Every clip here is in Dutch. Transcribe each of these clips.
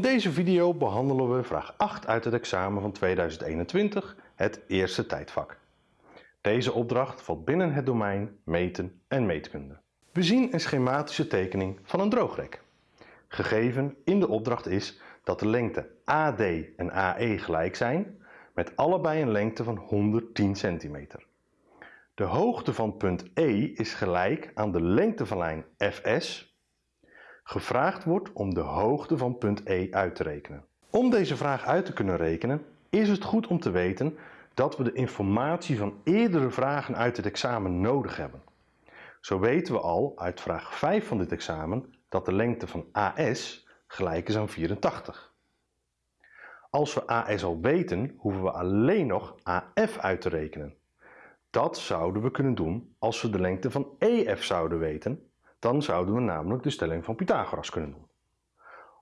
deze video behandelen we vraag 8 uit het examen van 2021, het eerste tijdvak. Deze opdracht valt binnen het domein meten en meetkunde. We zien een schematische tekening van een droogrek. Gegeven in de opdracht is dat de lengte AD en AE gelijk zijn, met allebei een lengte van 110 centimeter. De hoogte van punt E is gelijk aan de lengte van lijn FS. Gevraagd wordt om de hoogte van punt E uit te rekenen. Om deze vraag uit te kunnen rekenen is het goed om te weten dat we de informatie van eerdere vragen uit het examen nodig hebben. Zo weten we al uit vraag 5 van dit examen dat de lengte van AS gelijk is aan 84. Als we AS al weten, hoeven we alleen nog AF uit te rekenen. Dat zouden we kunnen doen als we de lengte van EF zouden weten. Dan zouden we namelijk de stelling van Pythagoras kunnen doen.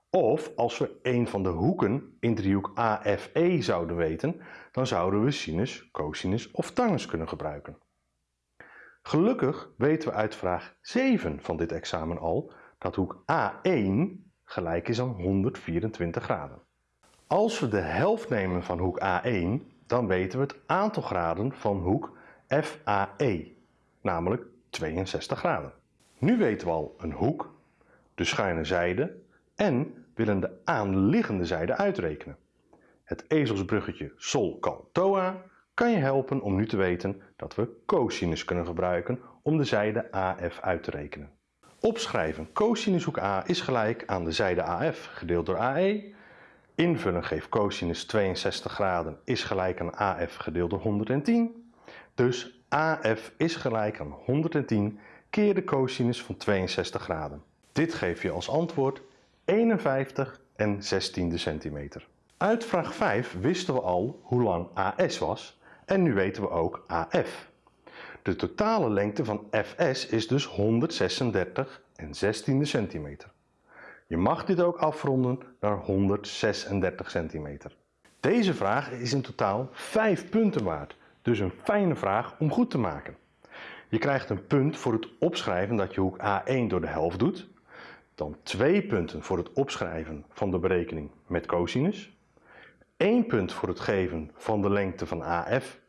Of als we een van de hoeken in driehoek AFE zouden weten, dan zouden we sinus, cosinus of tangens kunnen gebruiken. Gelukkig weten we uit vraag 7 van dit examen al dat hoek A1 gelijk is aan 124 graden. Als we de helft nemen van hoek A1, dan weten we het aantal graden van hoek FAE, namelijk 62 graden. Nu weten we al een hoek, de schuine zijde en willen de aanliggende zijde uitrekenen. Het ezelsbruggetje sol cal toa kan je helpen om nu te weten dat we cosinus kunnen gebruiken om de zijde AF uit te rekenen. Opschrijven cosinus hoek A is gelijk aan de zijde AF gedeeld door AE. Invullen geeft cosinus 62 graden is gelijk aan AF gedeeld door 110. Dus AF is gelijk aan 110 keer de cosinus van 62 graden. Dit geeft je als antwoord 51 en 16 centimeter. Uit vraag 5 wisten we al hoe lang AS was en nu weten we ook AF. De totale lengte van FS is dus 136 en 16 centimeter. Je mag dit ook afronden naar 136 centimeter. Deze vraag is in totaal 5 punten waard, dus een fijne vraag om goed te maken. Je krijgt een punt voor het opschrijven dat je hoek A1 door de helft doet, dan 2 punten voor het opschrijven van de berekening met cosinus, 1 punt voor het geven van de lengte van AF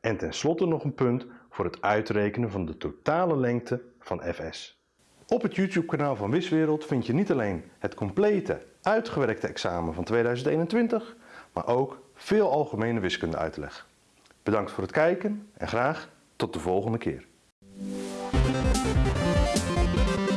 en tenslotte nog een punt voor het uitrekenen van de totale lengte van FS. Op het YouTube kanaal van Wiswereld vind je niet alleen het complete uitgewerkte examen van 2021, maar ook veel algemene wiskunde uitleg. Bedankt voor het kijken en graag tot de volgende keer. Música